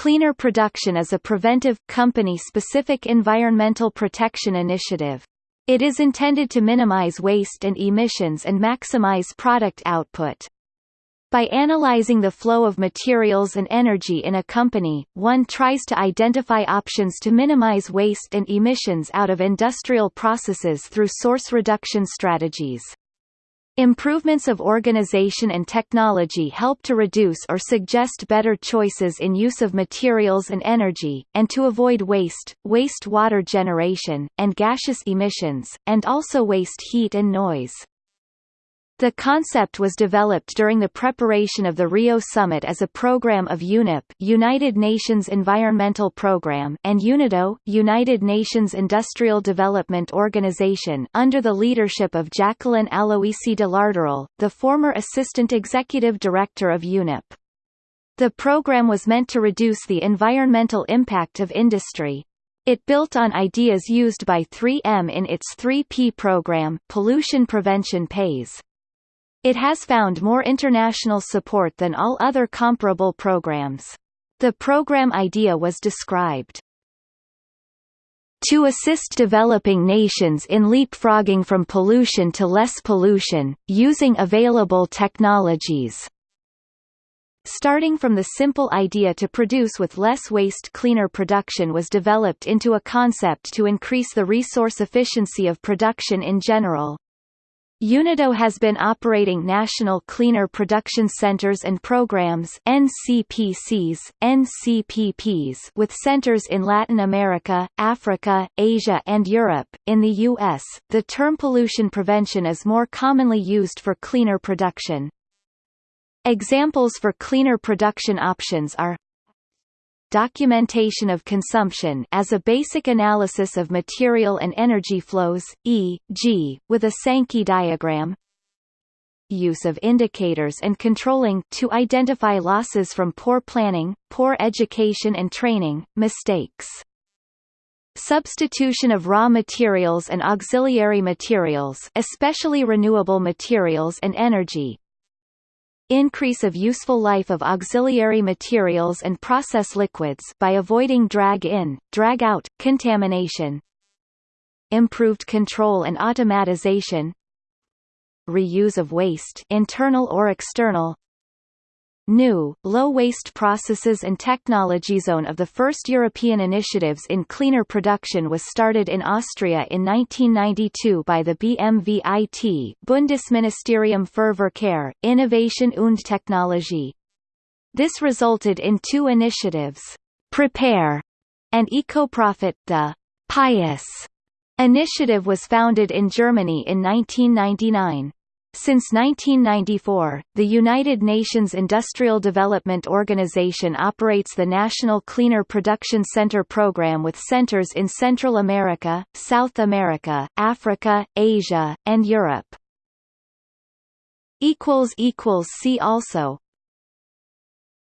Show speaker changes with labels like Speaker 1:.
Speaker 1: Cleaner Production is a preventive, company-specific environmental protection initiative. It is intended to minimize waste and emissions and maximize product output. By analyzing the flow of materials and energy in a company, one tries to identify options to minimize waste and emissions out of industrial processes through source reduction strategies. Improvements of organization and technology help to reduce or suggest better choices in use of materials and energy, and to avoid waste, waste water generation, and gaseous emissions, and also waste heat and noise. The concept was developed during the preparation of the Rio Summit as a program of UNEP United Nations Environmental Programme and UNIDO United Nations Industrial Development Organization under the leadership of Jacqueline Aloisi de Larderel, the former Assistant Executive Director of UNEP. The program was meant to reduce the environmental impact of industry. It built on ideas used by 3M in its 3P program pollution prevention pays. It has found more international support than all other comparable programs. The program idea was described to assist developing nations in leapfrogging from pollution to less pollution, using available technologies. Starting from the simple idea to produce with less waste cleaner production was developed into a concept to increase the resource efficiency of production in general. UNIDO has been operating National Cleaner Production Centers and Programs NCPCs, NCPPs with centers in Latin America, Africa, Asia and Europe. In the US, the term pollution prevention is more commonly used for cleaner production. Examples for cleaner production options are documentation of consumption as a basic analysis of material and energy flows, e.g., with a Sankey diagram use of indicators and controlling to identify losses from poor planning, poor education and training, mistakes. Substitution of raw materials and auxiliary materials especially renewable materials and energy, increase of useful life of auxiliary materials and process liquids by avoiding drag-in, drag-out, contamination. Improved control and automatization. Reuse of waste internal or external New, low-waste processes and technology zone of the first European initiatives in cleaner production was started in Austria in 1992 by the BMVIT Bundesministerium für Verkehr, Innovation und Technologie. This resulted in two initiatives, Prepare and EcoProfit. The PIUS initiative was founded in Germany in 1999. Since 1994, the United Nations Industrial Development Organization operates the National Cleaner Production Center program with centers in Central America, South America, Africa, Asia, and Europe. See also